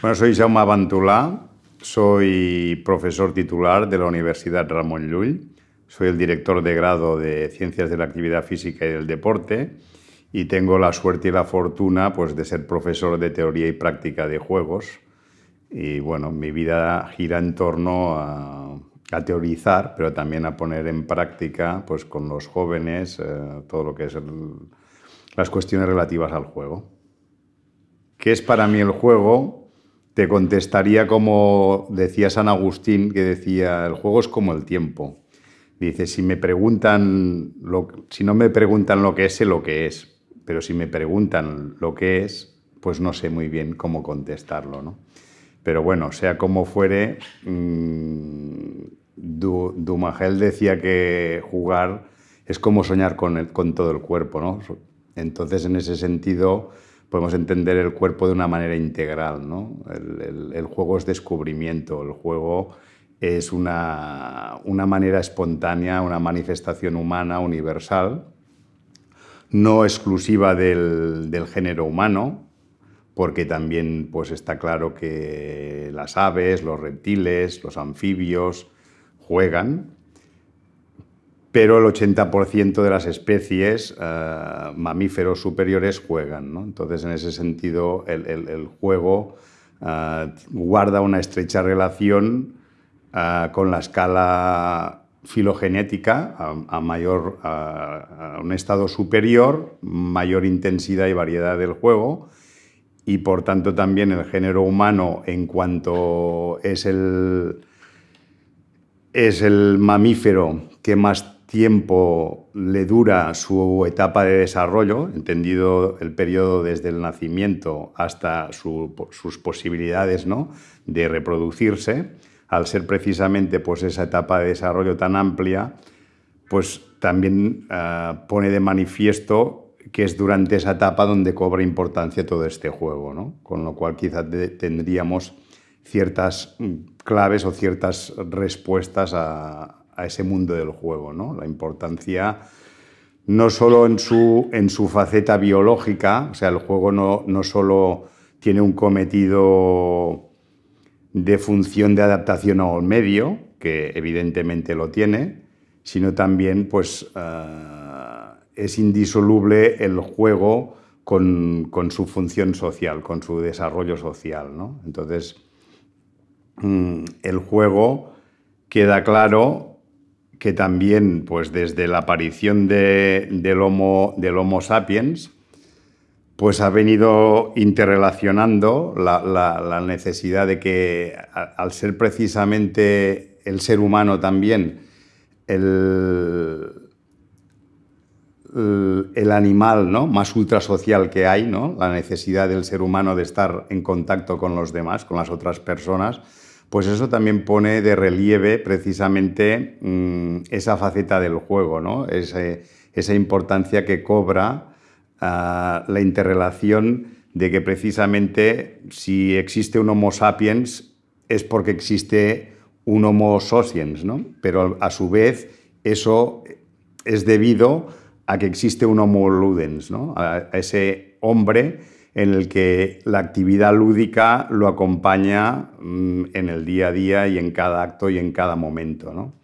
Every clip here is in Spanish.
Bueno, soy Jaume Bantulá, soy profesor titular de la Universidad Ramón Llull, soy el director de grado de Ciencias de la Actividad Física y del Deporte y tengo la suerte y la fortuna pues, de ser profesor de teoría y práctica de juegos. Y bueno, mi vida gira en torno a, teorizar, pero también a poner en práctica pues, con los jóvenes eh, todo lo que es las cuestiones relativas al juego. ¿Qué es para mí el juego? Te contestaría como decía San Agustín, que decía, el juego es como el tiempo. Dice, si me preguntan, lo, si no me preguntan lo que es, sé lo que es, pero si me preguntan lo que es, pues no sé muy bien cómo contestarlo, ¿no? Pero bueno, sea como fuere, mmm, Dumagel decía que jugar es como soñar con, con todo el cuerpo, ¿no? Entonces, en ese sentido, podemos entender el cuerpo de una manera integral. ¿no? El, juego es descubrimiento, el juego es una, manera espontánea, una manifestación humana universal, no exclusiva del, del, género humano, porque también pues, está claro que las aves, los reptiles, los anfibios juegan, pero el 80% de las especies eh, mamíferos superiores juegan. Entonces, en ese sentido, el, juego eh, guarda una estrecha relación eh, con la escala filogenética a, mayor, a un estado superior, mayor intensidad y variedad del juego, y por tanto también el género humano en cuanto es el, es el mamífero que más tiempo le dura su etapa de desarrollo, entendido el periodo desde el nacimiento hasta sus posibilidades ¿no? de reproducirse, al ser precisamente pues, esa etapa de desarrollo tan amplia, pues también eh, pone de manifiesto que es durante esa etapa donde cobra importancia todo este juego, ¿no? con lo cual quizás tendríamos ciertas mm, claves o ciertas respuestas a, a ese mundo del juego, ¿no? La importancia no solo en su, en su faceta biológica, o sea, el juego no, no solo tiene un cometido de función de adaptación al medio, que evidentemente lo tiene, sino también pues, eh, es indisoluble el juego con, con, su función social, con su desarrollo social. ¿no? Entonces, mm, el juego queda claro que también, pues desde la aparición del, homo, del Homo sapiens, pues ha venido interrelacionando la, necesidad de que, al ser precisamente el ser humano también el, el animal ¿no? más ultrasocial que hay, ¿no? la necesidad del ser humano de estar en contacto con los demás, con las otras personas, pues eso también pone de relieve precisamente mm, esa faceta del juego, ¿no? esa importancia que cobra ah, la interrelación de que precisamente si existe un Homo sapiens es porque existe un Homo sociens, ¿no? pero a su vez eso es debido a que existe un Homo ludens, ¿no? a ese hombre en el que la actividad lúdica lo acompaña mm, en el día a día y en cada acto y en cada momento.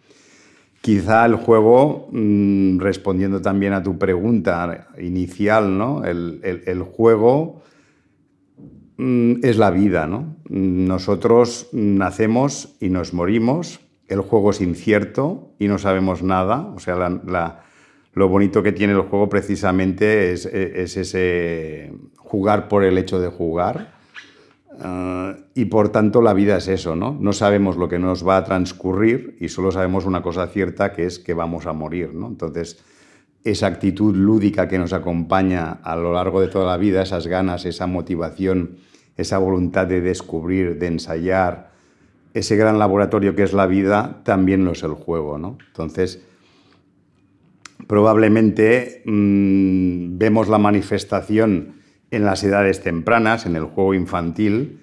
Quizá el juego, mm, respondiendo también a tu pregunta inicial, ¿no? el, juego mm, es la vida. Nosotros nacemos y nos morimos, el juego es incierto y no sabemos nada, o sea, lo bonito que tiene el juego precisamente es, ese jugar por el hecho de jugar. Ah, y por tanto la vida es eso, ¿no? No sabemos lo que nos va a transcurrir y solo sabemos una cosa cierta que es que vamos a morir, ¿no? Entonces, esa actitud lúdica que nos acompaña a lo largo de toda la vida, esas ganas, esa motivación, esa voluntad de descubrir, de ensayar, ese gran laboratorio que es la vida, también lo es el juego, ¿no? Entonces, probablemente mm, vemos la manifestación en las edades tempranas, en el juego infantil,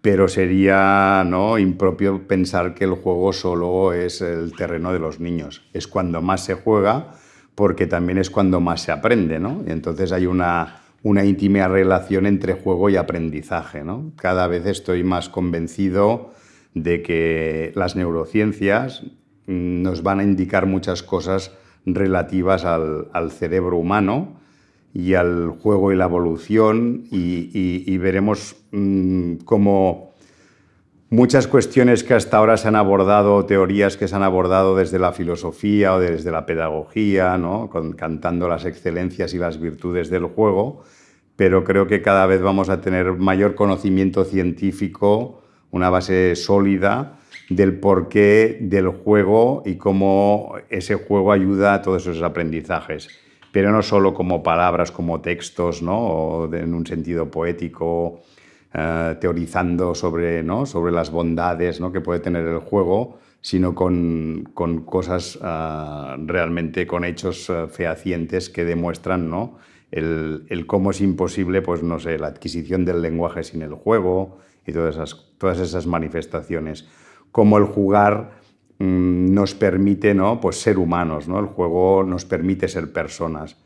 pero sería ¿no? impropio pensar que el juego solo es el terreno de los niños. Es cuando más se juega, porque también es cuando más se aprende. ¿no? Y entonces hay una, una íntima relación entre juego y aprendizaje. ¿no? Cada vez estoy más convencido de que las neurociencias nos van a indicar muchas cosas relativas al, cerebro humano y al juego y la evolución y, veremos mm, cómo muchas cuestiones que hasta ahora se han abordado, teorías que se han abordado desde la filosofía o desde la pedagogía, ¿no? cantando las excelencias y las virtudes del juego, pero creo que cada vez vamos a tener mayor conocimiento científico, una base sólida del porqué del juego y cómo ese juego ayuda a todos esos aprendizajes. Pero no solo como palabras, como textos, ¿no? o en un sentido poético, eh, teorizando sobre, ¿no? sobre las bondades ¿no? que puede tener el juego, sino con, con cosas uh, realmente, con hechos uh, fehacientes que demuestran ¿no? el, el, cómo es imposible, pues no sé, la adquisición del lenguaje sin el juego y todas esas, todas esas manifestaciones. Cómo el jugar nos permite ¿no? pues ser humanos, ¿no? el juego nos permite ser personas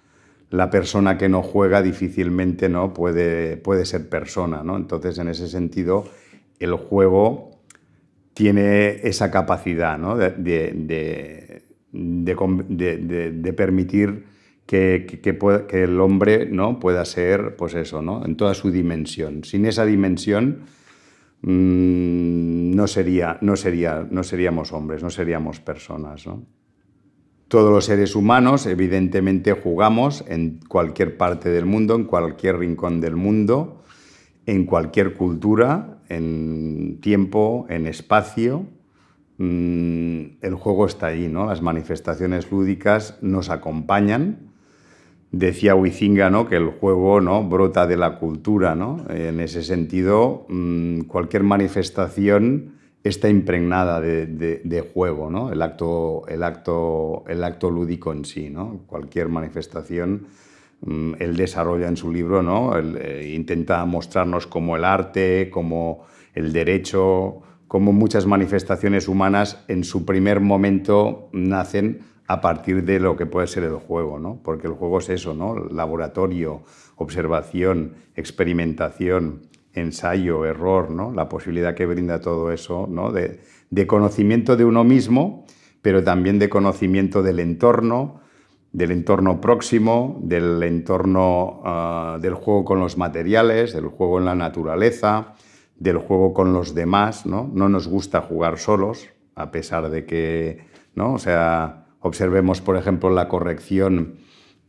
la persona que no juega difícilmente ¿no? puede, puede ser persona. ¿no? Entonces, en ese sentido, el juego tiene esa capacidad ¿no? de, de, de, de, permitir que, que, que, el hombre ¿no? pueda ser pues eso, ¿no? en toda su dimensión. Sin esa dimensión mmm, no, sería, no, sería, no seríamos hombres, no seríamos personas. ¿no? Todos los seres humanos, evidentemente, jugamos en cualquier parte del mundo, en cualquier rincón del mundo, en cualquier cultura, en tiempo, en espacio. Mm, el juego está ahí, ¿no? Las manifestaciones lúdicas nos acompañan. Decía Huizinga ¿no? que el juego ¿no? brota de la cultura. ¿no? En ese sentido, mm, cualquier manifestación está impregnada de, juego, ¿no? el, acto, el, acto, el acto lúdico en sí. ¿no? Cualquier manifestación, mm, él desarrolla en su libro, ¿no? Eh, intenta mostrarnos como el arte, como el derecho, como muchas manifestaciones humanas en su primer momento nacen a partir de lo que puede ser el juego, ¿no? porque el juego es eso, ¿no? laboratorio, observación, experimentación, ensayo, error, ¿no? la posibilidad que brinda todo eso, ¿no? de, conocimiento de uno mismo, pero también de conocimiento del entorno, del entorno próximo, del entorno uh, del juego con los materiales, del juego en la naturaleza, del juego con los demás. No, no nos gusta jugar solos, a pesar de que, ¿no? o sea, observemos, por ejemplo, la corrección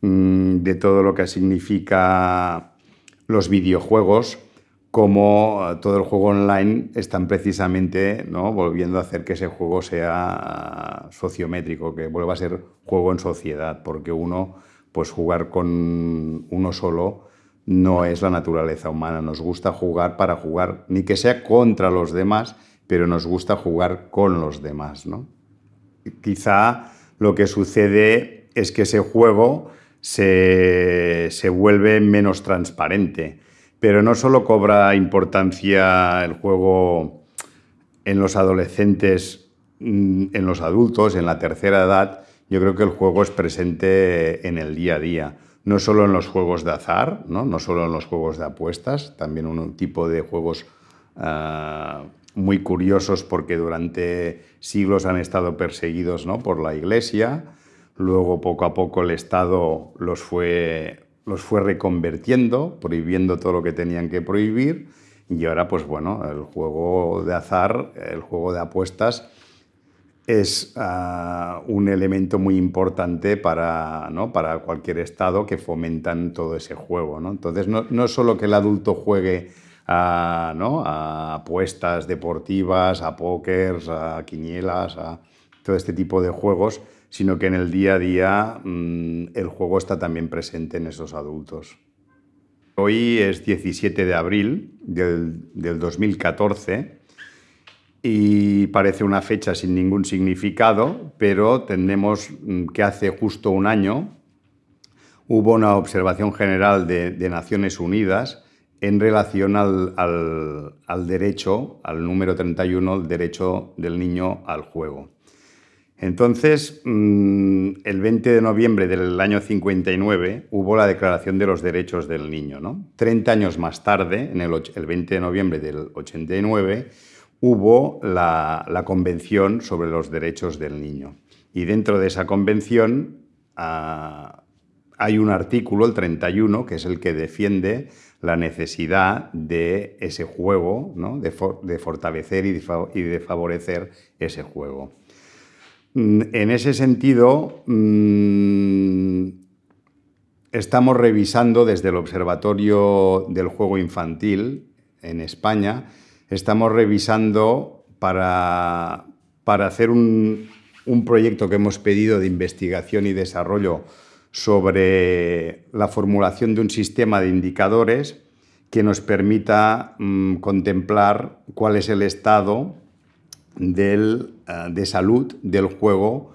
mmm, de todo lo que significa los videojuegos, como eh, todo el juego online están precisamente ¿no? volviendo a hacer que ese juego sea sociométrico, que vuelva a ser juego en sociedad, porque uno, pues jugar con uno solo no es la naturaleza humana. Nos gusta jugar para jugar, ni que sea contra los demás, pero nos gusta jugar con los demás. ¿no? Quizá lo que sucede es que ese juego se, se vuelve menos transparente pero no solo cobra importancia el juego en los adolescentes, mm, en los adultos, en la tercera edad, yo creo que el juego es presente en el día a día. No solo en los juegos de azar, no, no solo en los juegos de apuestas, también un tipo de juegos uh, muy curiosos porque durante siglos han estado perseguidos ¿no? por la Iglesia, luego poco a poco el Estado los fue los fue reconvertiendo, prohibiendo todo lo que tenían que prohibir y ahora pues bueno, el juego de azar, el juego de apuestas es uh, un elemento muy importante para, ¿no? para cualquier estado que fomentan todo ese juego. ¿no? Entonces no, no solo que el adulto juegue a, ¿no? apuestas deportivas, a pókers, a quinielas, a todo este tipo de juegos, sino que en el día a día mmm, el juego está también presente en esos adultos. Hoy es 17 de abril del, del 2014 y parece una fecha sin ningún significado, pero tenemos mm, que hace justo un año hubo una observación general de Naciones Unidas en relación al, al, al, derecho, al número 31, el derecho del niño al juego. Entonces, mm, el 20 de noviembre del año 59 hubo la Declaración de los Derechos del Niño. ¿no? 30 años más tarde, en el, 20 de noviembre del 89, hubo la, Convención sobre los Derechos del Niño. Y dentro de esa convención ah, hay un artículo, el 31, que es el que defiende la necesidad de ese juego, de, fortalecer y de favorecer ese juego. Mm, en ese sentido, mm, estamos revisando desde el Observatorio del Juego Infantil en España, estamos revisando para, hacer un, proyecto que hemos pedido de investigación y desarrollo sobre la formulación de un sistema de indicadores que nos permita mm, contemplar cuál es el estado del, eh, de salud del juego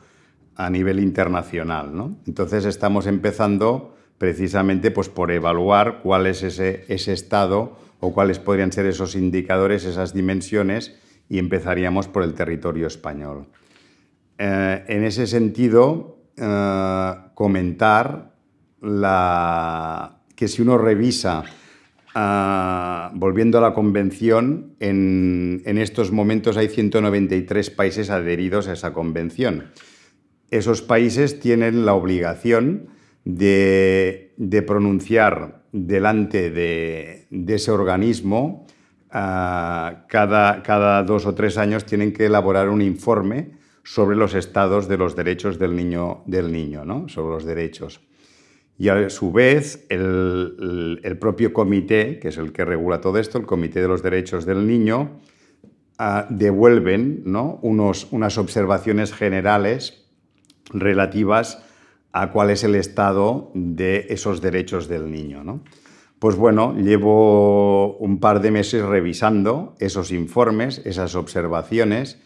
a nivel internacional. Entonces estamos empezando precisamente pues, por evaluar cuál es ese, ese estado o cuáles podrían ser esos indicadores, esas dimensiones, y empezaríamos por el territorio español. Eh, en ese sentido, eh, comentar que si uno revisa Ah, volviendo a la convención, en, estos momentos hay 193 países adheridos a esa convención. Esos países tienen la obligación de, pronunciar delante de, ese organismo, ah, cada, cada, dos o tres años tienen que elaborar un informe sobre los estados de los derechos del niño, del niño ¿no? sobre los derechos. Y a su vez, el, propio comité, que es el que regula todo esto, el Comité de los Derechos del Niño, ah, devuelven ¿no? Unos, unas observaciones generales relativas a cuál es el estado de esos derechos del niño. ¿no? Pues bueno, llevo un par de meses revisando esos informes, esas observaciones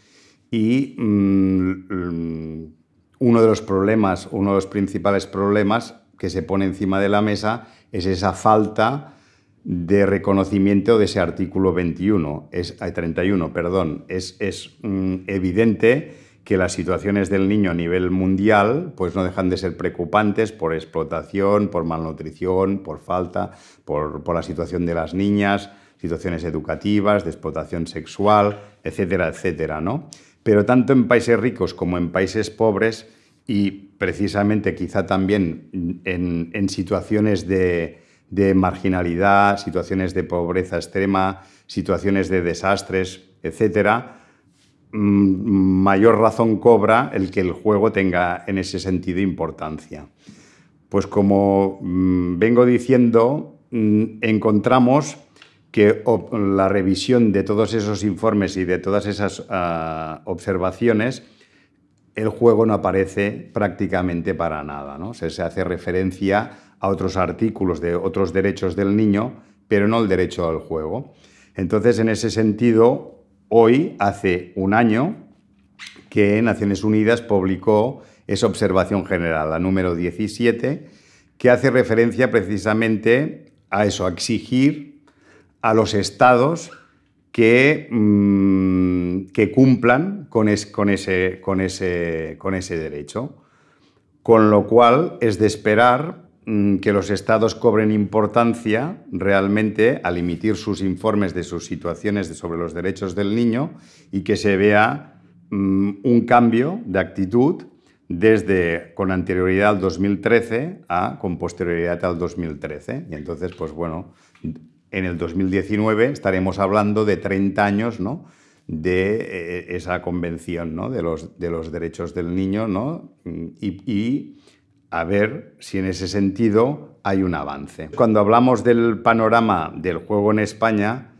y mm, mm, uno de los problemas, uno de los principales problemas que se pone encima de la mesa es esa falta de reconocimiento de ese artículo 21, es, 31. Perdón. Es, es mm, evidente que las situaciones del niño a nivel mundial pues no dejan de ser preocupantes por explotación, por malnutrición, por falta, por, por la situación de las niñas, situaciones educativas, de explotación sexual, etcétera, etcétera. ¿no? Pero tanto en países ricos como en países pobres y precisamente quizá también en, situaciones de, marginalidad, situaciones de pobreza extrema, situaciones de desastres, etcétera, mm, mayor razón cobra el que el juego tenga en ese sentido importancia. Pues como mm, vengo diciendo, mm, encontramos que la revisión de todos esos informes y de todas esas ah, observaciones el juego no aparece prácticamente para nada. ¿no? Se, hace referencia a otros artículos de otros derechos del niño, pero no el derecho al juego. Entonces, en ese sentido, hoy, hace un año, que Naciones Unidas publicó esa observación general, la número 17, que hace referencia precisamente a eso, a exigir a los estados que, mm, que cumplan con, con, ese, con, ese, con ese derecho. Con lo cual es de esperar mm, que los estados cobren importancia realmente al emitir sus informes de sus situaciones sobre los derechos del niño y que se vea mm, un cambio de actitud desde con anterioridad al 2013 a con posterioridad al 2013. Y entonces, pues bueno, en el 2019 estaremos hablando de 30 años ¿no? de eh, esa convención ¿no? de, los, de, los, derechos del niño ¿no? y, a ver si en ese sentido hay un avance. Cuando hablamos del panorama del juego en España,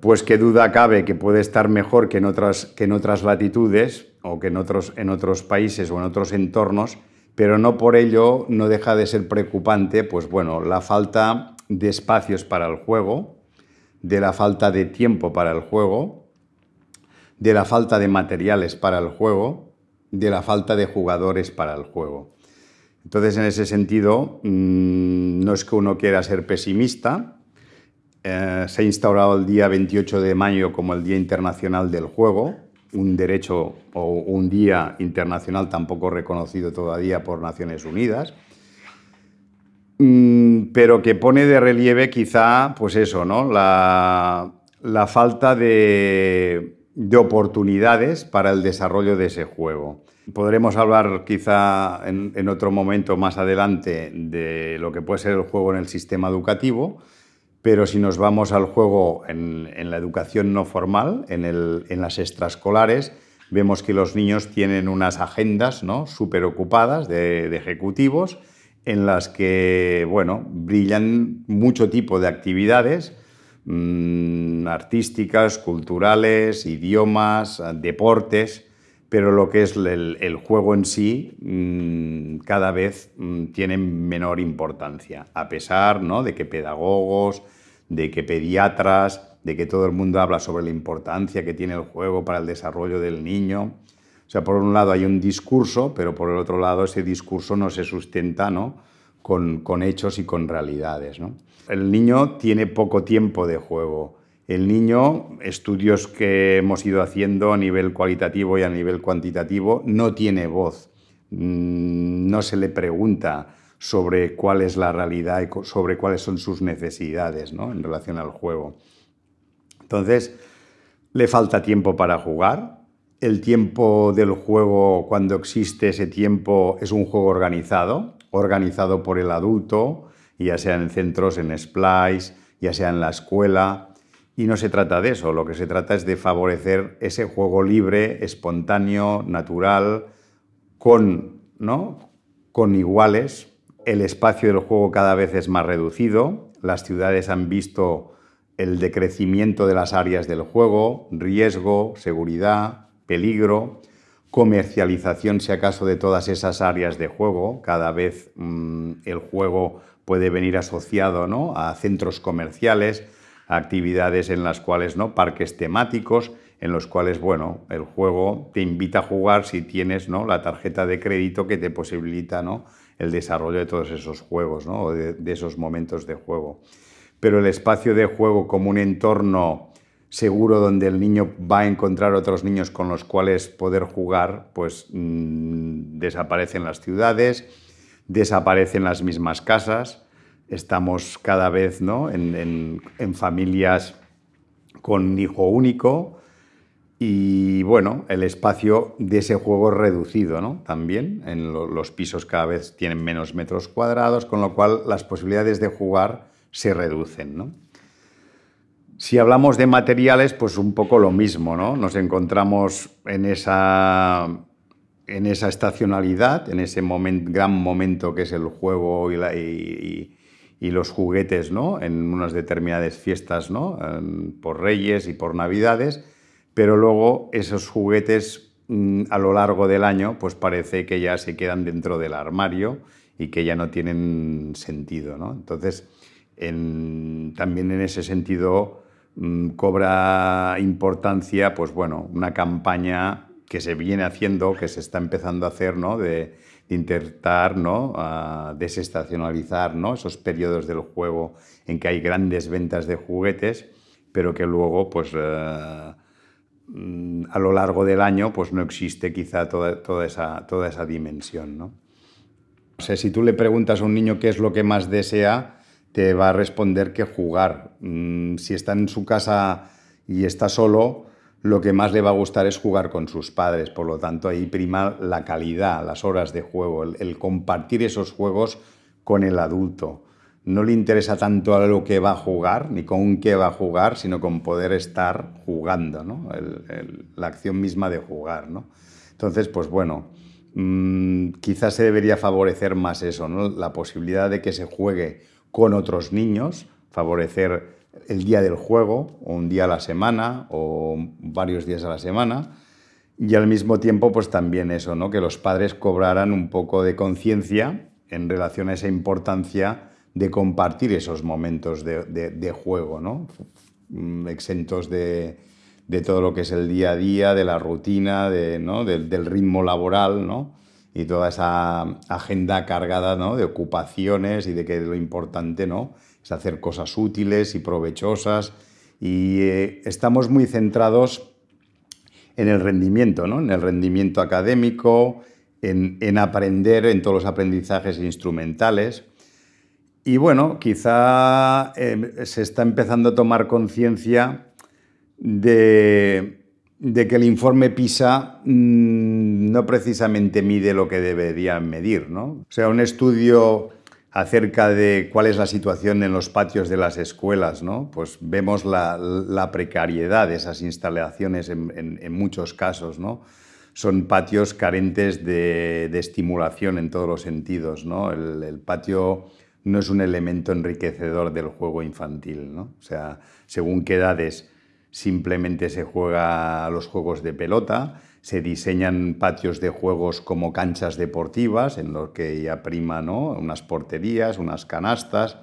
pues qué duda cabe que puede estar mejor que en otras, que en otras latitudes o que en otros, en otros países o en otros entornos, pero no por ello no deja de ser preocupante pues bueno, la falta de espacios para el juego, de la falta de tiempo para el juego, de la falta de materiales para el juego, de la falta de jugadores para el juego. Entonces, en ese sentido, mm, no es que uno quiera ser pesimista. Eh, se ha instaurado el día 28 de mayo como el Día Internacional del Juego un derecho o un día internacional tampoco reconocido todavía por Naciones Unidas, pero que pone de relieve quizá, pues eso, ¿no? la, falta de, oportunidades para el desarrollo de ese juego. Podremos hablar quizá en, otro momento más adelante de lo que puede ser el juego en el sistema educativo, pero si nos vamos al juego en, la educación no formal, en, las extraescolares, vemos que los niños tienen unas agendas ¿no? súper ocupadas de, ejecutivos en las que bueno, brillan mucho tipo de actividades mm, artísticas, culturales, idiomas, deportes, pero lo que es el, juego en sí mm, cada vez mm, tiene menor importancia, a pesar ¿no? de que pedagogos, de que pediatras, de que todo el mundo habla sobre la importancia que tiene el juego para el desarrollo del niño. O sea, por un lado hay un discurso, pero por el otro lado ese discurso no se sustenta ¿no? Con, con, hechos y con realidades. El niño tiene poco tiempo de juego. El niño, estudios que hemos ido haciendo a nivel cualitativo y a nivel cuantitativo, no tiene voz. Mm, no se le pregunta sobre cuál es la realidad y sobre cuáles son sus necesidades ¿no? en relación al juego. Entonces, le falta tiempo para jugar. El tiempo del juego, cuando existe ese tiempo, es un juego organizado, organizado por el adulto, ya sea en centros, en splice, ya sea en la escuela. Y no se trata de eso, lo que se trata es de favorecer ese juego libre, espontáneo, natural, con, ¿no? con iguales, el espacio del juego cada vez es más reducido, las ciudades han visto el decrecimiento de las áreas del juego, riesgo, seguridad, peligro, comercialización, si acaso, de todas esas áreas de juego. Cada vez mm, el juego puede venir asociado ¿no? a centros comerciales, a actividades en las cuales, ¿no? parques temáticos, en los cuales, bueno, el juego te invita a jugar si tienes ¿no? la tarjeta de crédito que te posibilita ¿no? el desarrollo de todos esos juegos, ¿no? de, esos momentos de juego. Pero el espacio de juego como un entorno seguro donde el niño va a encontrar otros niños con los cuales poder jugar, pues mm, desaparecen las ciudades, desaparecen las mismas casas, estamos cada vez ¿no? en, familias con hijo único, y bueno, el espacio de ese juego es reducido ¿no? también. En los pisos cada vez tienen menos metros cuadrados, con lo cual las posibilidades de jugar se reducen. ¿no? Si hablamos de materiales, pues un poco lo mismo. ¿no? Nos encontramos en esa, en esa estacionalidad, en ese gran momento que es el juego y, y, los juguetes ¿no? en unas determinadas fiestas ¿no? por Reyes y por Navidades pero luego esos juguetes mm, a lo largo del año pues parece que ya se quedan dentro del armario y que ya no tienen sentido. ¿no? Entonces, también en ese sentido cobra importancia pues bueno, una campaña que se viene haciendo, que se está empezando a hacer, ¿no? de, intentar ¿no? desestacionalizar ¿no? esos periodos del juego en que hay grandes ventas de juguetes, pero que luego pues, eh, Mm, a lo largo del año pues no existe quizá toda, esa, toda esa dimensión. ¿no? O si tú le preguntas a un niño qué es lo que más desea, te va a responder que jugar. Mm, si está en su casa y está solo, lo que más le va a gustar es jugar con sus padres. Por lo tanto, ahí prima la calidad, las horas de juego, el compartir esos juegos con el adulto no le interesa tanto a lo que va a jugar, ni con qué va a jugar, sino con poder estar jugando, ¿no? la acción misma de jugar. ¿no? Entonces, pues bueno, mm, quizás se debería favorecer más eso, ¿no? la posibilidad de que se juegue con otros niños, favorecer el día del juego, o un día a la semana, o varios días a la semana, y al mismo tiempo, pues también eso, ¿no? que los padres cobraran un poco de conciencia en relación a esa importancia de compartir esos momentos de, juego, ¿no? Mm, exentos de, todo lo que es el día a día, de la rutina, del, ritmo laboral, ¿no? Y toda esa agenda cargada ¿no? de ocupaciones y de que lo importante ¿no? es hacer cosas útiles y provechosas. Y eh, estamos muy centrados en el rendimiento, ¿no? en el rendimiento académico, en, aprender, en todos los aprendizajes instrumentales. Y bueno, quizá em, se está empezando a tomar conciencia de, que el informe PISA mm, no precisamente mide lo que debería medir. ¿no? O sea, un estudio acerca de cuál es la situación en los patios de las escuelas, ¿no? pues vemos la, precariedad de esas instalaciones en, muchos casos. ¿no? Son patios carentes de, estimulación en todos los sentidos. ¿no? El, patio no es un elemento enriquecedor del juego infantil. ¿no? O sea, según qué edades simplemente se juega a los juegos de pelota, se diseñan patios de juegos como canchas deportivas, en los que ya prima ¿no? unas porterías, unas canastas,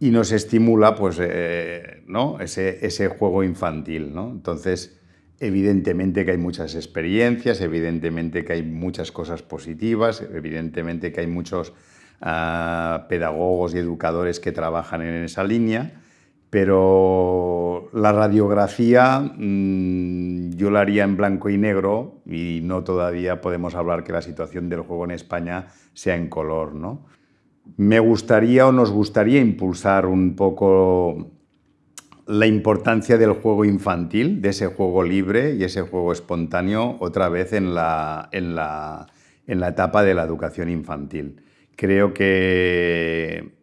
y nos estimula pues, eh, ¿no? ese, juego infantil. ¿no? Entonces, evidentemente que hay muchas experiencias, evidentemente que hay muchas cosas positivas, evidentemente que hay muchos ah, pedagogos y educadores que trabajan en esa línea, pero la radiografía mm, yo la haría en blanco y negro y no todavía podemos hablar que la situación del juego en España sea en color. ¿no? Me gustaría o nos gustaría impulsar un poco la importancia del juego infantil, de ese juego libre y ese juego espontáneo otra vez en la, en la, en la etapa de la educación infantil. Creo que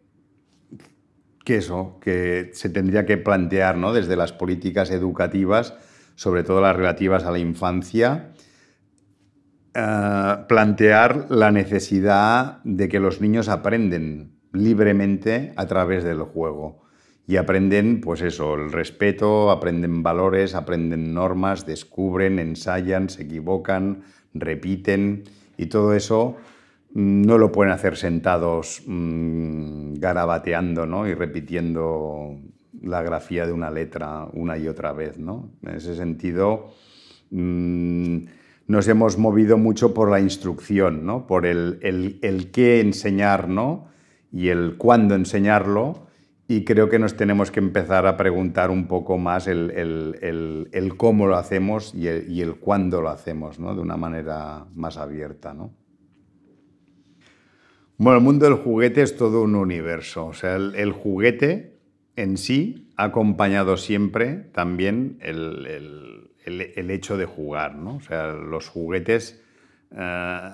que eso, que se tendría que plantear ¿no? desde las políticas educativas, sobre todo las relativas a la infancia, eh, plantear la necesidad de que los niños aprenden libremente a través del juego. Y aprenden, pues eso, el respeto, aprenden valores, aprenden normas, descubren, ensayan, se equivocan, repiten, y todo eso no lo pueden hacer sentados mm, garabateando ¿no? y repitiendo la grafía de una letra una y otra vez. ¿no? En ese sentido, mm, nos hemos movido mucho por la instrucción, ¿no? por el, el, qué enseñar ¿no? y el cuándo enseñarlo, y creo que nos tenemos que empezar a preguntar un poco más el, el cómo lo hacemos el, y el cuándo lo hacemos, ¿no? de una manera más abierta. ¿no? Bueno, el mundo del juguete es todo un universo. O sea, el, juguete en sí ha acompañado siempre también el, hecho de jugar. ¿no? O sea, los juguetes, eh,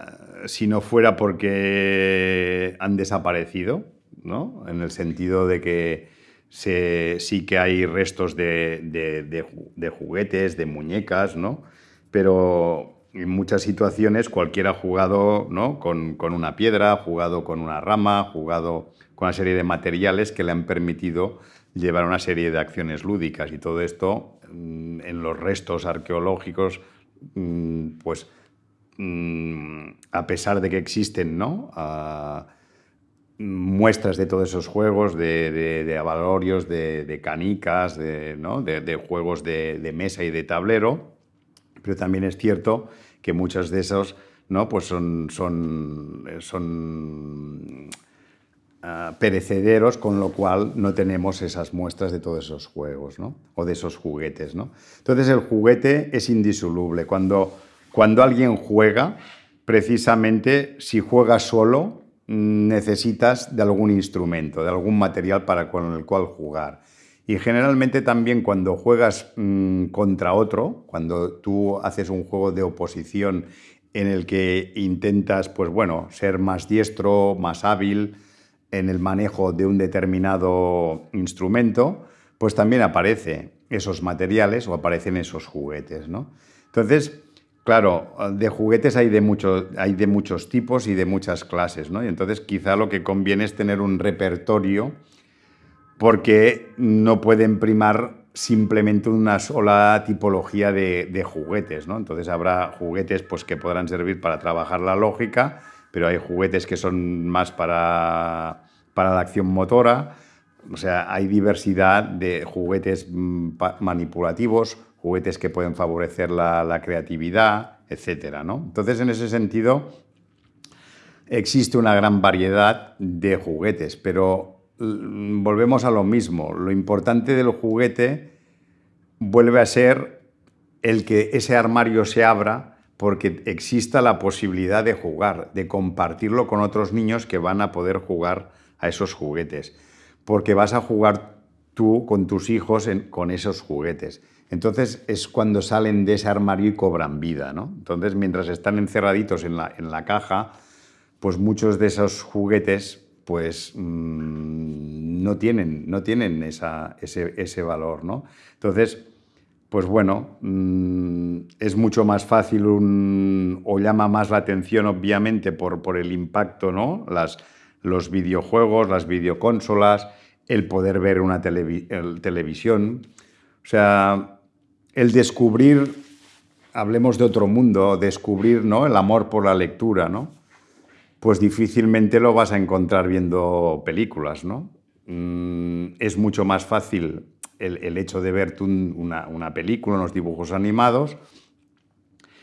si no fuera porque han desaparecido, ¿no? en el sentido de que sí que hay restos de, de juguetes, de muñecas, ¿no? pero en muchas situaciones cualquiera ha jugado ¿no? con, una piedra, jugado con una rama, jugado con una serie de materiales que le han permitido llevar una serie de acciones lúdicas y todo esto mm, en los restos arqueológicos, mm, pues mm, a pesar de que existen ¿no? Ah, muestras de todos esos juegos, de, de, de de, canicas, de, juegos de mesa y de tablero, pero también es cierto que muchos de esos ¿no? pues son, son, son ah, perecederos, con lo cual no tenemos esas muestras de todos esos juegos ¿no? o de esos juguetes. ¿no? Entonces el juguete es indisoluble. Cuando, cuando alguien juega, precisamente si juegas solo, necesitas de algún instrumento, de algún material para con el cual jugar. Y generalmente también cuando juegas mm, contra otro, cuando tú haces un juego de oposición en el que intentas, pues bueno, ser más diestro, más hábil en el manejo de un determinado instrumento, pues también aparecen esos materiales o aparecen esos juguetes, ¿no? Entonces, claro, de juguetes hay de, hay de muchos tipos y de muchas clases, ¿no? Y entonces quizá lo que conviene es tener un repertorio porque no pueden primar simplemente una sola tipología de, juguetes. ¿no? Entonces habrá juguetes pues, que podrán servir para trabajar la lógica, pero hay juguetes que son más para, la acción motora. O sea, hay diversidad de juguetes mm, manipulativos, juguetes que pueden favorecer la, creatividad, etc. Entonces, en ese sentido, existe una gran variedad de juguetes, pero volvemos a lo mismo. Lo importante del juguete vuelve a ser el que ese armario se abra porque exista la posibilidad de jugar, de compartirlo con otros niños que van a poder jugar a esos juguetes, porque vas a jugar tú con tus hijos con esos juguetes. Entonces es cuando salen de ese armario y cobran vida, ¿no? Entonces mientras están encerraditos en la caja, pues muchos de esos juguetes pues mm, no tienen, no tienen ese, valor, ¿no? Entonces, pues bueno, mm, es mucho más fácil o llama más la atención, obviamente, por, por el impacto, ¿no? Las, los videojuegos, las videoconsolas, el poder ver una televisión. O sea, el descubrir, hablemos de otro mundo, descubrir ¿no? el amor por la lectura, ¿no? Pues difícilmente lo vas a encontrar viendo películas, ¿no? Mm, es mucho más fácil el, hecho de ver una, una, película, unos dibujos animados,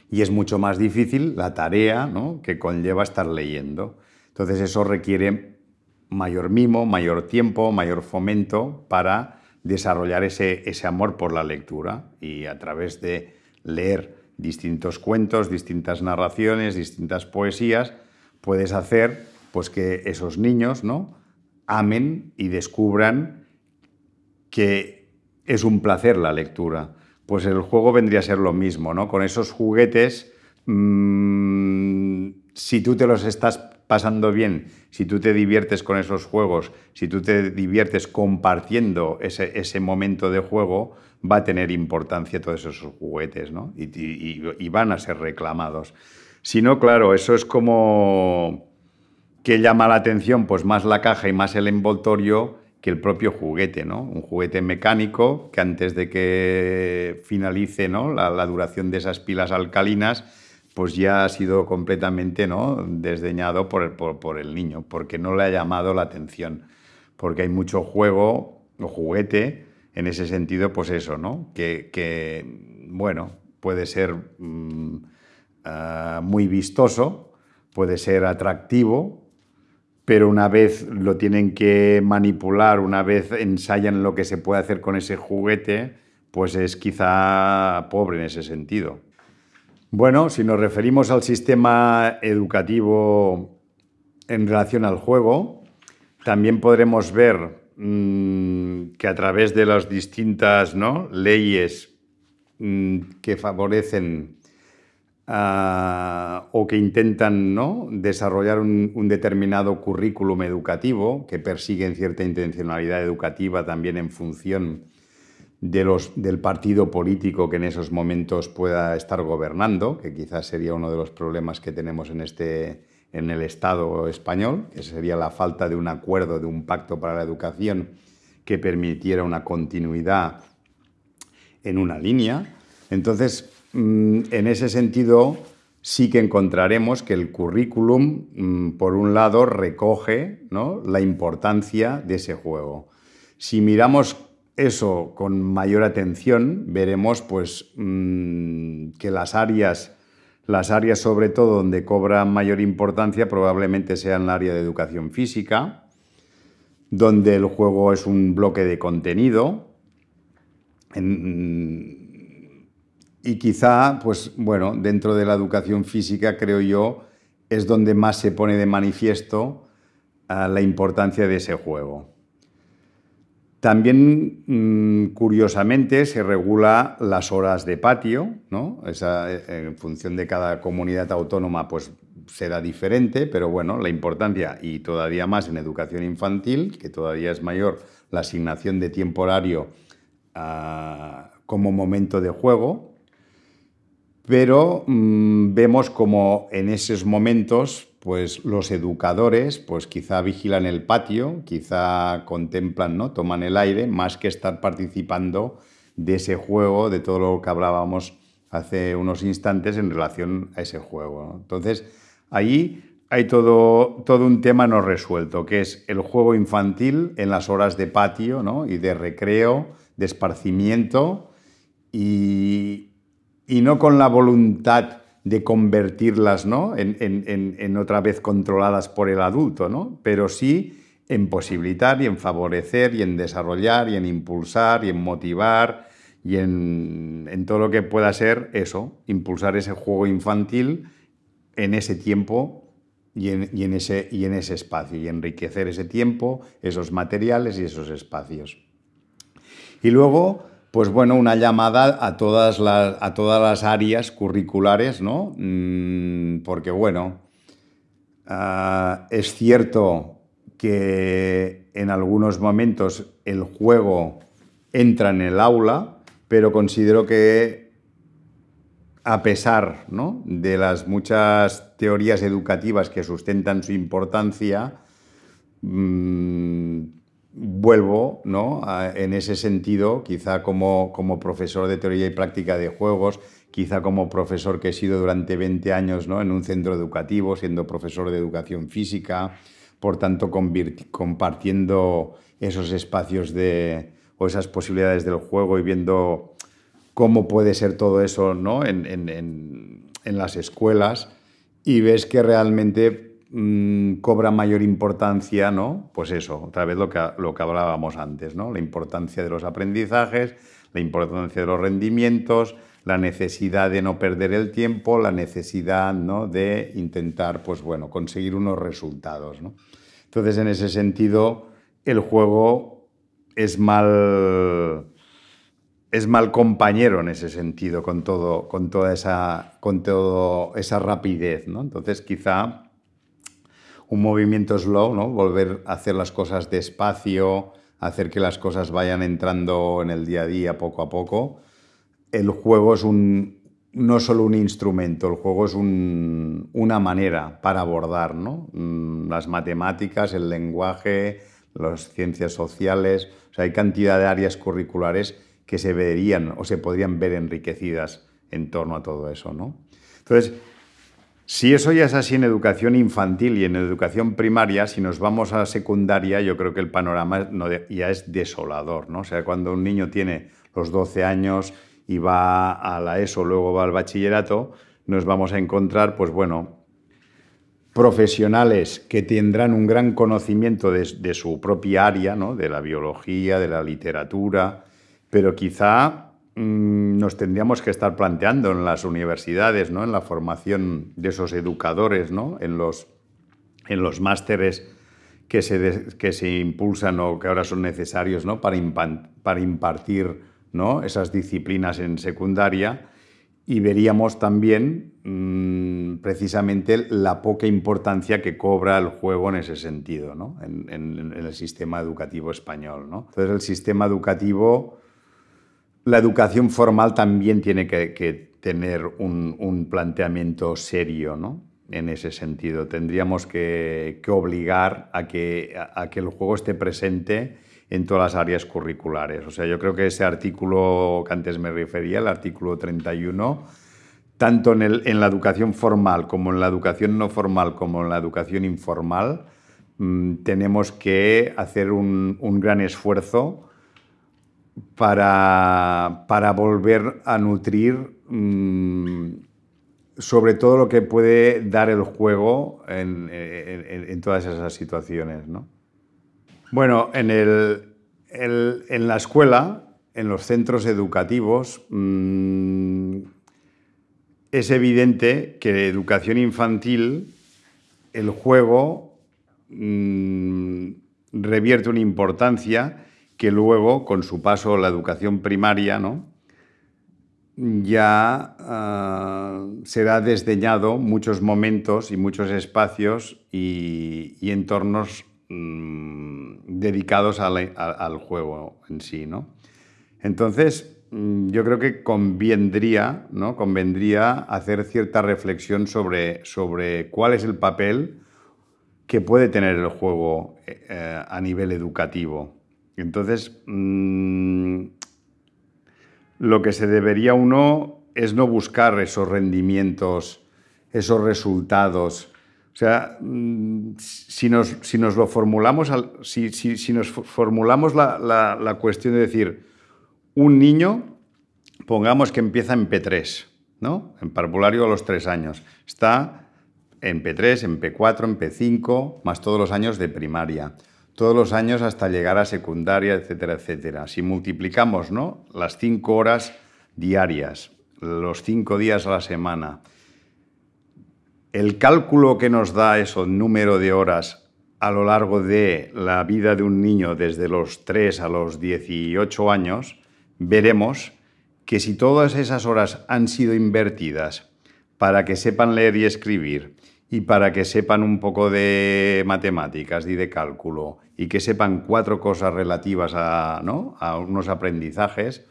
y es mucho más difícil la tarea ¿no? que conlleva estar leyendo. Entonces eso requiere mayor mimo, mayor tiempo, mayor fomento para desarrollar ese, ese amor por la lectura y a través de leer distintos cuentos, distintas narraciones, distintas poesías, puedes hacer pues que esos niños ¿no? amen y descubran que es un placer la lectura. Pues el juego vendría a ser lo mismo, ¿no? Con esos juguetes, mm, si tú te los estás pasando bien, si tú te diviertes con esos juegos, si tú te diviertes compartiendo ese, momento de juego, va a tener importancia todos esos juguetes, ¿no? y van a ser reclamados. Si no, claro, eso es como que llama la atención pues más la caja y más el envoltorio que el propio juguete, ¿no? Un juguete mecánico que antes de que finalice ¿no? la, duración de esas pilas alcalinas, pues ya ha sido completamente ¿no? desdeñado por el, por, el niño, porque no le ha llamado la atención, porque hay mucho juego o juguete en ese sentido, pues eso, ¿no? Que, bueno, puede ser... Mm, Ah, muy vistoso, puede ser atractivo, pero una vez lo tienen que manipular, una vez ensayan lo que se puede hacer con ese juguete, pues es quizá pobre en ese sentido. Bueno, si nos referimos al sistema educativo en relación al juego, también podremos ver mm, que a través de las distintas ¿no? leyes mm, que favorecen Ah, o que intentan ¿no? desarrollar un, determinado currículum educativo que persiguen cierta intencionalidad educativa también en función de los, del partido político que en esos momentos pueda estar gobernando, que quizás sería uno de los problemas que tenemos en, este, en el Estado español, que sería la falta de un acuerdo, de un pacto para la educación que permitiera una continuidad en una línea. Entonces, en ese sentido, sí que encontraremos que el currículum, mm, por un lado, recoge la importancia de ese juego. Si miramos eso con mayor atención, veremos pues, mm, que las áreas, las áreas sobre todo donde cobra mayor importancia probablemente sean el área de educación física, donde el juego es un bloque de contenido, y quizá, pues bueno, dentro de la educación física, creo yo, es donde más se pone de manifiesto ah, la importancia de ese juego. También, mm, curiosamente, se regula las horas de patio, ¿no? Eh, en función de cada comunidad autónoma, pues será diferente, pero bueno, la importancia, y todavía más en educación infantil, que todavía es mayor la asignación de tiempo horario ah, como momento de juego, pero mm, vemos como en esos momentos pues los educadores pues quizá vigilan el patio, quizá contemplan, ¿no? toman el aire, más que estar participando de ese juego, de todo lo que hablábamos hace unos instantes en relación a ese juego. Entonces, ahí hay todo, todo un tema no resuelto, que es el juego infantil en las horas de patio ¿no? y de recreo, de esparcimiento y, y no con la voluntad de convertirlas ¿no? en, otra vez controladas por el adulto, ¿no? pero sí en posibilitar y en favorecer y en desarrollar y en impulsar y en motivar y en, todo lo que pueda ser eso, impulsar ese juego infantil en ese tiempo y en, ese, y en ese espacio, y enriquecer ese tiempo, esos materiales y esos espacios. Y luego, pues bueno, una llamada a todas las, a todas las áreas curriculares, ¿no? Mm, porque bueno, ah, es cierto que en algunos momentos el juego entra en el aula, pero considero que a pesar de las muchas teorías educativas que sustentan su importancia, mm, vuelvo en ese sentido, quizá como, como, profesor de teoría y práctica de juegos, quizá como profesor que he sido durante 20 años ¿no? en un centro educativo, siendo profesor de educación física, por tanto compartiendo esos espacios de, o esas posibilidades del juego y viendo cómo puede ser todo eso ¿no? en, las escuelas y ves que realmente mm, cobra mayor importancia, ¿no? Pues eso, otra vez lo que, lo que hablábamos antes, ¿no? La importancia de los aprendizajes, la importancia de los rendimientos, la necesidad de no perder el tiempo, la necesidad ¿no? de intentar pues, bueno, conseguir unos resultados. ¿no? Entonces, en ese sentido, el juego es mal, es mal compañero en ese sentido, con, todo, con, toda esa, con todo esa rapidez. ¿no? Entonces, quizá un movimiento slow, ¿no? volver a hacer las cosas despacio, hacer que las cosas vayan entrando en el día a día poco a poco. El juego es un, no solo un instrumento, el juego es una manera para abordar ¿no? Mm, las matemáticas, el lenguaje, las ciencias sociales, o sea, hay cantidad de áreas curriculares que se verían o se podrían ver enriquecidas en torno a todo eso, ¿no? Entonces, si eso ya es así en educación infantil y en educación primaria, si nos vamos a la secundaria, yo creo que el panorama ya es desolador, ¿no? O sea, cuando un niño tiene los 12 años y va a la ESO, luego va al bachillerato, nos vamos a encontrar, pues bueno, profesionales que tendrán un gran conocimiento de, su propia área, ¿no? de la biología, de la literatura, pero quizá nos tendríamos que estar planteando en las universidades, ¿no? en la formación de esos educadores, ¿no? en, los, en los másteres que se, que se impulsan o que ahora son necesarios ¿no? para, para impartir ¿no? esas disciplinas en secundaria y veríamos también mm, precisamente la poca importancia que cobra el juego en ese sentido, ¿no? en, el sistema educativo español. ¿no? Entonces el sistema educativo, la educación formal también tiene que, tener un, planteamiento serio ¿no? en ese sentido. Tendríamos que, obligar a que, el juego esté presente en todas las áreas curriculares. O sea, yo creo que ese artículo que antes me refería, el artículo 31, tanto en, en la educación formal como en la educación no formal como en la educación informal, mm, tenemos que hacer un, gran esfuerzo para, para, volver a nutrir mm, sobre todo lo que puede dar el juego en, en todas esas situaciones. ¿no? Bueno, en, la escuela, en los centros educativos, mm, es evidente que en educación infantil el juego mm, revierte una importancia que luego, con su paso a la educación primaria, ya ah, será desdeñado muchos momentos y muchos espacios y entornos Mm, dedicados al, juego en sí, ¿no? Entonces, mm, yo creo que convendría, ¿no? convendría hacer cierta reflexión sobre, sobre cuál es el papel que puede tener el juego eh, a nivel educativo. Entonces, mm, lo que se debería uno es no buscar esos rendimientos, esos resultados o sea, mm, si nos, si nos lo formulamos, si, si, nos formulamos la, la, cuestión de decir, un niño, pongamos que empieza en P3, ¿no? En parvulario a los tres años. Está en P3, en P4, en P5, más todos los años de primaria. Todos los años hasta llegar a secundaria, etcétera, etcétera. Si multiplicamos ¿no? las cinco horas diarias, los cinco días a la semana, el cálculo que nos da eso, número de horas a lo largo de la vida de un niño desde los 3 a los 18 años, veremos que si todas esas horas han sido invertidas para que sepan leer y escribir y para que sepan un poco de matemáticas y de cálculo y que sepan cuatro cosas relativas a, unos aprendizajes,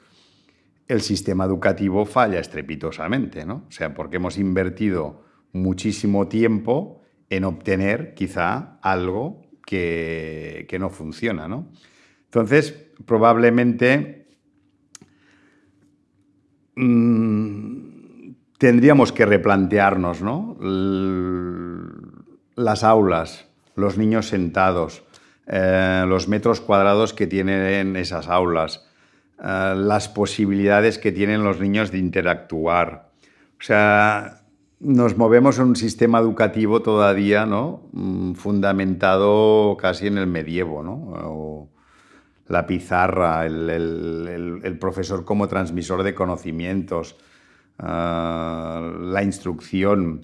el sistema educativo falla estrepitosamente, ¿no? O sea, porque hemos invertido muchísimo tiempo en obtener quizá algo que, no funciona. ¿no? Entonces, probablemente mm, tendríamos que replantearnos ¿no? las aulas, los niños sentados, eh, los metros cuadrados que tienen esas aulas, eh, las posibilidades que tienen los niños de interactuar. O sea, nos movemos en un sistema educativo todavía ¿no? Mm, fundamentado casi en el medievo, ¿no? la pizarra, el, profesor como transmisor de conocimientos, ah, la instrucción.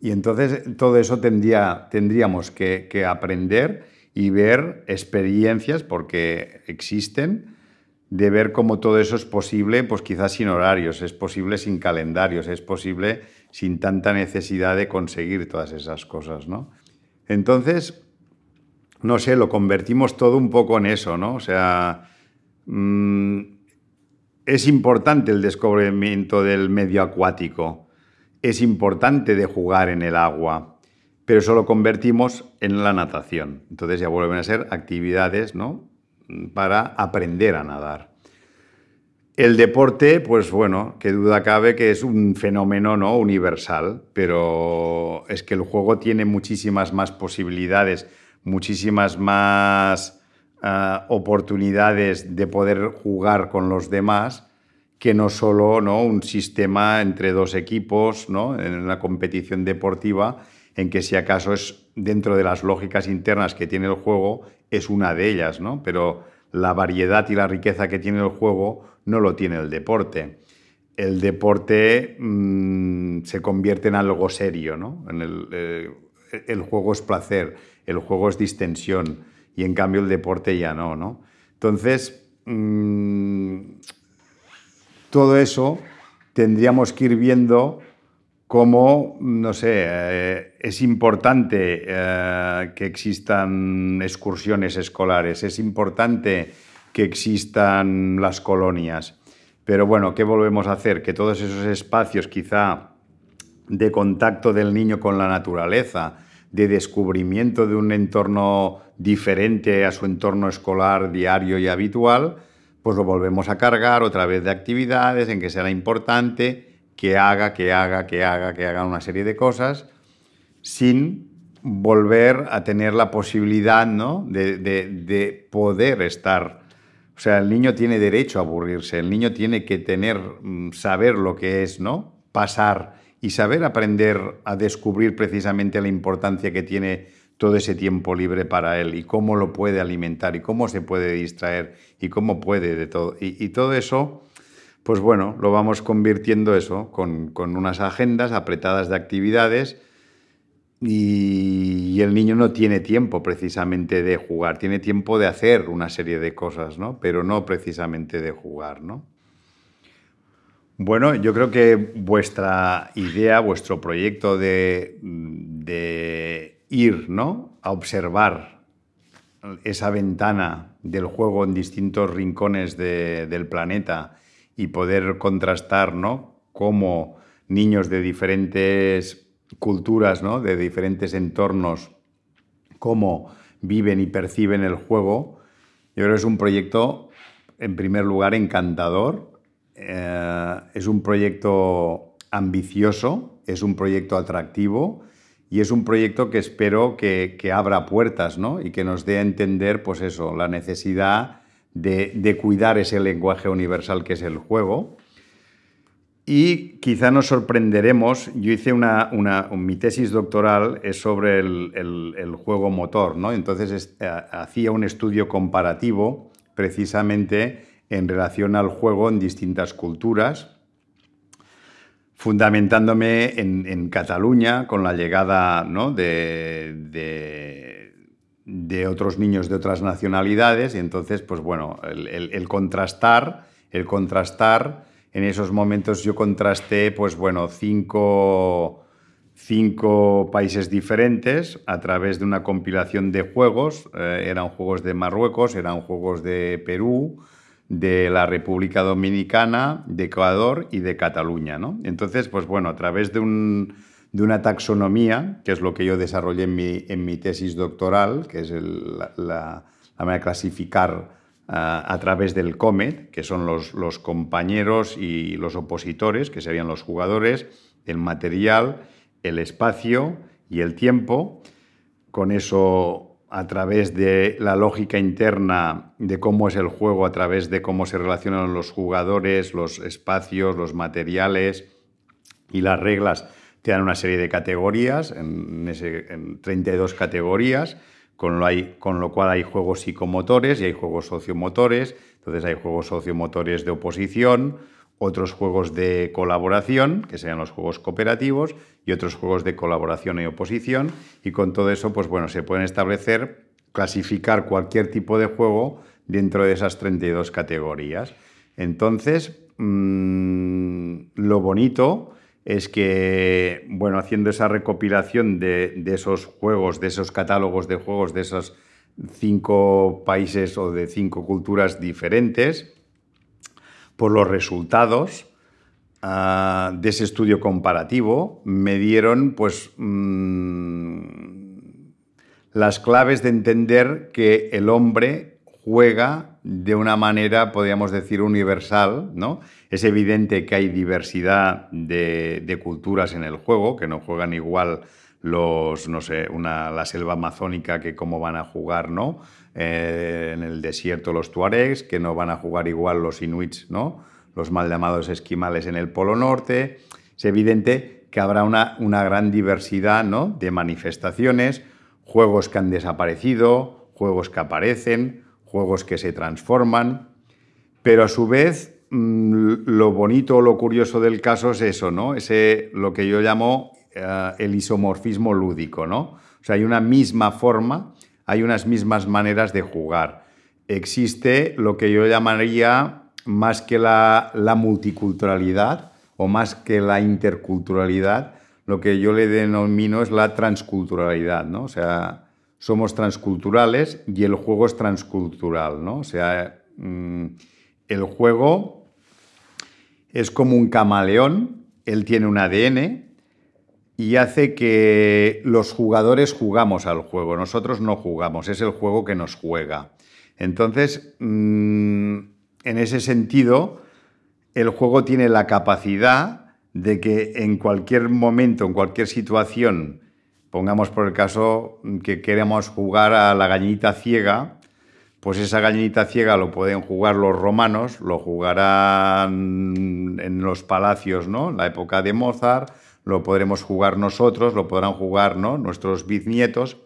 Y entonces todo eso tendría, tendríamos que, aprender y ver experiencias, porque existen, de ver cómo todo eso es posible, pues quizás sin horarios, es posible sin calendarios, es posible sin tanta necesidad de conseguir todas esas cosas, ¿no? Entonces, no sé, lo convertimos todo un poco en eso, ¿no? O sea, mm, es importante el descubrimiento del medio acuático, es importante de jugar en el agua, pero eso lo convertimos en la natación. Entonces ya vuelven a ser actividades, ¿no? Para aprender a nadar. El deporte, pues bueno, qué duda cabe que es un fenómeno ¿no? universal, pero es que el juego tiene muchísimas más posibilidades, muchísimas más ah, oportunidades de poder jugar con los demás que no solo ¿no? un sistema entre dos equipos ¿no? en una competición deportiva en que si acaso es dentro de las lógicas internas que tiene el juego, es una de ellas, ¿no? pero la variedad y la riqueza que tiene el juego no lo tiene el deporte. El deporte mm, se convierte en algo serio, ¿no? Eh, el, juego es placer, el juego es distensión y en cambio el deporte ya no, ¿no? Entonces, mm, todo eso tendríamos que ir viendo cómo, no sé, eh, es importante eh, que existan excursiones escolares, es importante que existan las colonias. Pero bueno, ¿qué volvemos a hacer? Que todos esos espacios quizá de contacto del niño con la naturaleza, de descubrimiento de un entorno diferente a su entorno escolar diario y habitual, pues lo volvemos a cargar otra vez de actividades en que será importante que haga, que haga, que haga, que haga una serie de cosas sin volver a tener la posibilidad ¿no? de, de poder estar o sea, el niño tiene derecho a aburrirse, el niño tiene que tener, mm, saber lo que es, ¿no? Pasar y saber aprender a descubrir precisamente la importancia que tiene todo ese tiempo libre para él y cómo lo puede alimentar y cómo se puede distraer y cómo puede de todo. Y, todo eso, pues bueno, lo vamos convirtiendo eso con, con unas agendas apretadas de actividades y, el niño no tiene tiempo precisamente de jugar, tiene tiempo de hacer una serie de cosas, ¿no? Pero no precisamente de jugar, ¿no? Bueno, yo creo que vuestra idea, vuestro proyecto de, ir ¿no? a observar esa ventana del juego en distintos rincones del planeta y poder contrastar ¿no? cómo niños de diferentes culturas, ¿no? de diferentes entornos, cómo viven y perciben el juego, yo creo que es un proyecto, en primer lugar, encantador, eh, es un proyecto ambicioso, es un proyecto atractivo y es un proyecto que espero que, abra puertas ¿no? y que nos dé a entender pues eso, la necesidad de, cuidar ese lenguaje universal que es el juego Y quizá nos sorprenderemos, yo hice una, mi tesis doctoral es sobre el, juego motor, ¿no? Entonces eh, hacía un estudio comparativo precisamente en relación al juego en distintas culturas, fundamentándome en, Cataluña con la llegada de, de, otros niños de otras nacionalidades y entonces, pues bueno, el contrastar, el contrastar en esos momentos yo contrasté, pues bueno, cinco, cinco países diferentes a través de una compilación de juegos. Eh, eran juegos de Marruecos, eran juegos de Perú, de la República Dominicana, de Ecuador y de Cataluña. ¿no? Entonces, pues bueno, a través de, un, de, una taxonomía, que es lo que yo desarrollé en mi, en mi tesis doctoral, que es la, la, manera de clasificar a, través del Comet, que son los, compañeros y los opositores, que serían los jugadores, el material, el espacio y el tiempo. Con eso, a través de la lógica interna de cómo es el juego, a través de cómo se relacionan los jugadores, los espacios, los materiales y las reglas, te dan una serie de categorías, en, en 32 categorías, con lo, hay, con lo cual hay juegos psicomotores y hay juegos sociomotores, entonces hay juegos sociomotores de oposición, otros juegos de colaboración, que serían los juegos cooperativos, y otros juegos de colaboración y oposición, y con todo eso, pues bueno, se pueden establecer, clasificar cualquier tipo de juego dentro de esas 32 categorías. Entonces, mm, lo bonito es que, bueno, haciendo esa recopilación de, esos juegos, de esos catálogos de juegos de esos cinco países o de cinco culturas diferentes, por los resultados ah, de ese estudio comparativo me dieron pues mm, las claves de entender que el hombre juega de una manera, podríamos decir, universal, ¿no? Es evidente que hay diversidad de, culturas en el juego, que no juegan igual los, no sé, una, la selva amazónica que cómo van a jugar, ¿no? Eh, en el desierto los tuaregs, que no van a jugar igual los inuits, ¿no? Los mal llamados esquimales en el Polo Norte. Es evidente que habrá una, una gran diversidad ¿no? de manifestaciones, juegos que han desaparecido, juegos que aparecen, juegos que se transforman, pero a su vez Mm, lo bonito o lo curioso del caso es eso, ¿no? Ese, lo que yo llamo eh, el isomorfismo lúdico, ¿no? O sea, hay una misma forma, hay unas mismas maneras de jugar. Existe lo que yo llamaría más que la, multiculturalidad o más que la interculturalidad, lo que yo le denomino es la transculturalidad, ¿no? O sea, somos transculturales y el juego es transcultural, ¿no? O sea, mm, el juego es como un camaleón, él tiene un ADN y hace que los jugadores jugamos al juego, nosotros no jugamos, es el juego que nos juega. Entonces, mm, en ese sentido, el juego tiene la capacidad de que en cualquier momento, en cualquier situación, pongamos por el caso que queremos jugar a la gallinita ciega, pues esa gallinita ciega lo pueden jugar los romanos, lo jugarán en los palacios, ¿no? La época de Mozart, lo podremos jugar nosotros, lo podrán jugar, ¿no? Nuestros bisnietos,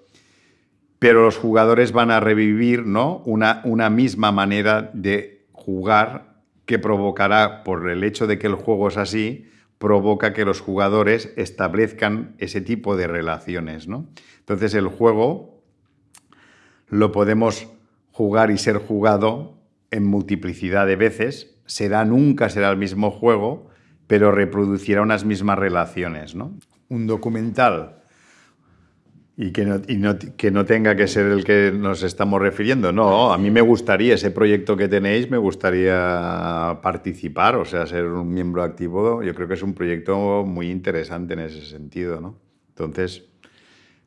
pero los jugadores van a revivir, ¿no? Una, misma manera de jugar que provocará, por el hecho de que el juego es así, provoca que los jugadores establezcan ese tipo de relaciones, ¿no? Entonces el juego lo podemos jugar y ser jugado en multiplicidad de veces, será nunca será el mismo juego, pero reproducirá unas mismas relaciones. ¿no? Un documental y, que no, que no tenga que ser el que nos estamos refiriendo. No, a mí me gustaría, ese proyecto que tenéis, me gustaría participar, o sea, ser un miembro activo. Yo creo que es un proyecto muy interesante en ese sentido. ¿no? Entonces,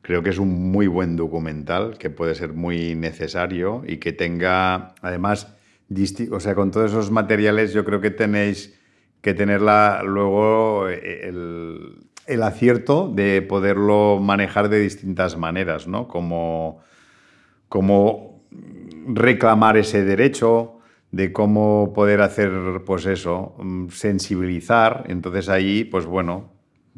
Creo que es un muy buen documental que puede ser muy necesario y que tenga, además, o sea, con todos esos materiales yo creo que tenéis que tener luego eh, el, acierto de poderlo manejar de distintas maneras, ¿no? Como, como reclamar ese derecho, de cómo poder hacer, pues eso, mm, sensibilizar. Entonces ahí, pues bueno,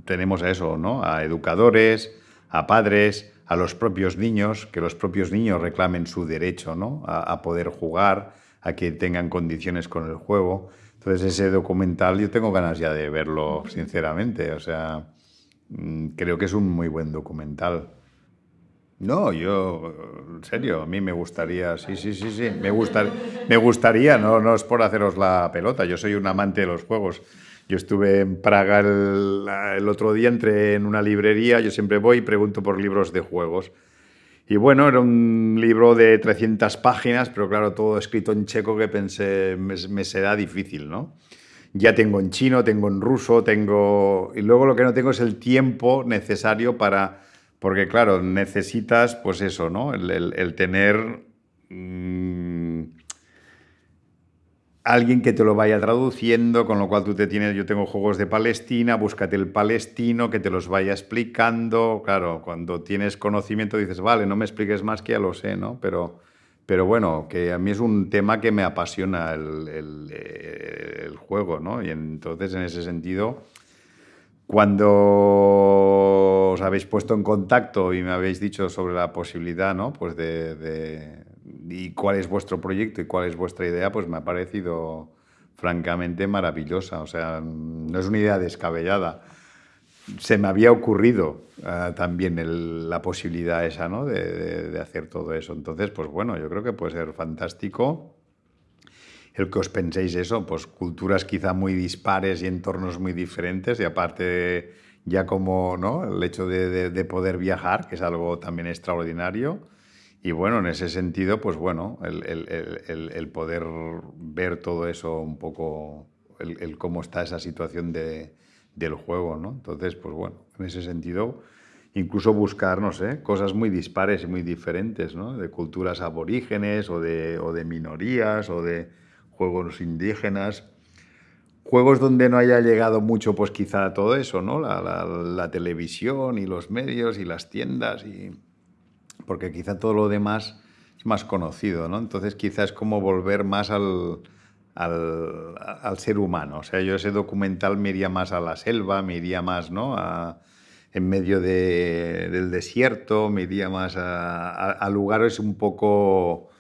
tenemos a eso, ¿no? A educadores, a padres, a los propios niños, que los propios niños reclamen su derecho, ¿no? A, poder jugar, a que tengan condiciones con el juego. Entonces ese documental yo tengo ganas ya de verlo, sinceramente. O sea, mm, creo que es un muy buen documental. No, yo, en serio, a mí me gustaría, sí, sí, sí, sí, me, me gustaría, no, no es por haceros la pelota, yo soy un amante de los juegos. Yo estuve en Praga el, otro día, entré en una librería, yo siempre voy y pregunto por libros de juegos. Y bueno, era un libro de 300 páginas, pero claro, todo escrito en checo que pensé me, será difícil, ¿no? Ya tengo en chino, tengo en ruso, tengo... Y luego lo que no tengo es el tiempo necesario para porque claro, necesitas, pues eso, ¿no? El, tener mm, alguien que te lo vaya traduciendo, con lo cual tú te tienes, yo tengo juegos de Palestina, búscate el palestino, que te los vaya explicando. Claro, cuando tienes conocimiento dices, vale, no me expliques más que ya lo sé, ¿no? Pero, pero bueno, que a mí es un tema que me apasiona el, el juego, ¿no? Y entonces, en ese sentido cuando os habéis puesto en contacto y me habéis dicho sobre la posibilidad, ¿no? Pues de, y cuál es vuestro proyecto y cuál es vuestra idea, pues me ha parecido francamente maravillosa. O sea, no es una idea descabellada. Se me había ocurrido eh, también la posibilidad esa, ¿no? De, de hacer todo eso. Entonces, pues bueno, yo creo que puede ser fantástico el que os penséis eso, pues culturas quizá muy dispares y entornos muy diferentes y aparte ya como ¿no? el hecho de, poder viajar, que es algo también extraordinario. Y bueno, en ese sentido, pues bueno, el, poder ver todo eso un poco, el, cómo está esa situación del juego, ¿no? Entonces, pues bueno, en ese sentido, incluso buscar, no cosas muy dispares y muy diferentes, ¿no? De culturas aborígenes o de, o de minorías o de juegos indígenas, juegos donde no haya llegado mucho, pues quizá todo eso, ¿no? La, televisión y los medios y las tiendas, y... porque quizá todo lo demás es más conocido, ¿no? Entonces quizá es como volver más al, al, ser humano. O sea, yo ese documental me iría más a la selva, me iría más, ¿no? A, en medio del desierto, me iría más a, a lugares un poco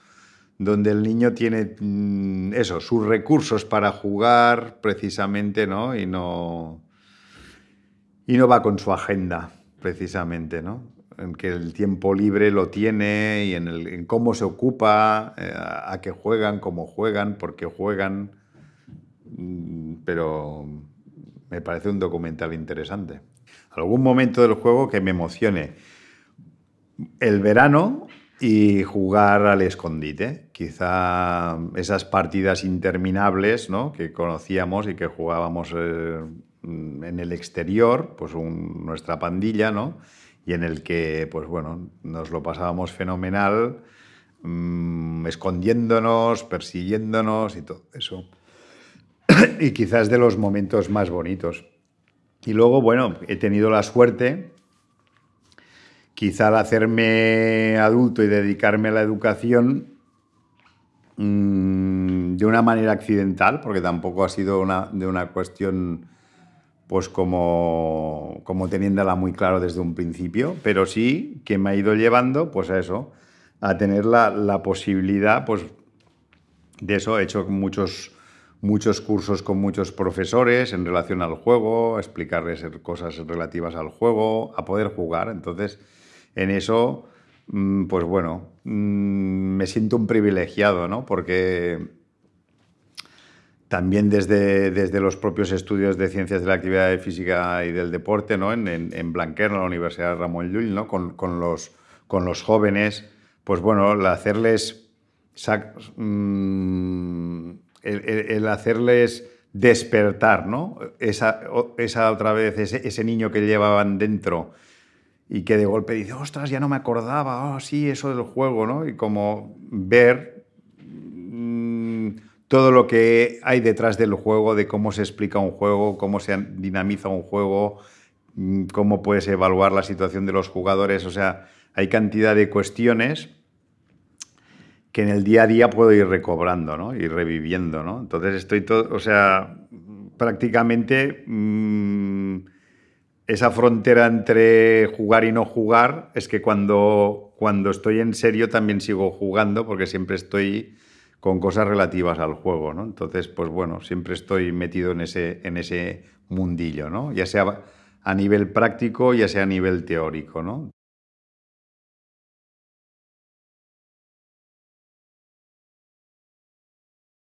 donde el niño tiene mm, eso, sus recursos para jugar precisamente, ¿no? Y no, y no va con su agenda, precisamente, ¿no? En que el tiempo libre lo tiene y en, el, cómo se ocupa, eh, a qué juegan, cómo juegan, por qué juegan. Mm, pero me parece un documental interesante. Algún momento del juego que me emocione. El verano y jugar al escondite. Quizá esas partidas interminables ¿no? que conocíamos y que jugábamos eh, en el exterior, pues nuestra pandilla, ¿no? Y en el que pues bueno, nos lo pasábamos fenomenal, mm, escondiéndonos, persiguiéndonos y todo eso. y quizás de los momentos más bonitos. Y luego, bueno, he tenido la suerte quizá al hacerme adulto y dedicarme a la educación mm, de una manera accidental, porque tampoco ha sido una, de una cuestión pues como, como teniéndola muy claro desde un principio, pero sí que me ha ido llevando pues a eso, a tener la, posibilidad pues de eso, he hecho muchos, muchos cursos con muchos profesores en relación al juego, a explicarles cosas relativas al juego, a poder jugar, entonces en eso, mm, pues bueno, mm, me siento un privilegiado, ¿no? Porque también desde, desde los propios estudios de ciencias de la actividad física y del deporte, ¿no? En, en, en la Universidad Ramón Llull, ¿no? Con, con, los, con los jóvenes, pues bueno, el hacerles... Mm, el, hacerles despertar, ¿no? Esa, esa otra vez, ese, niño que llevaban dentro y que de golpe dice, ostras, ya no me acordaba, oh, sí, eso del juego, ¿no? Y como ver todo lo que hay detrás del juego, de cómo se explica un juego, cómo se dinamiza un juego, mm, cómo puedes evaluar la situación de los jugadores, o sea, hay cantidad de cuestiones que en el día a día puedo ir recobrando, ¿no? Ir reviviendo, ¿no? Entonces estoy todo, o sea, prácticamente mm, esa frontera entre jugar y no jugar es que cuando, cuando estoy en serio también sigo jugando porque siempre estoy con cosas relativas al juego, ¿no? Entonces, pues bueno, siempre estoy metido en ese, en ese mundillo, ¿no? Ya sea a nivel práctico, ya sea a nivel teórico, ¿no?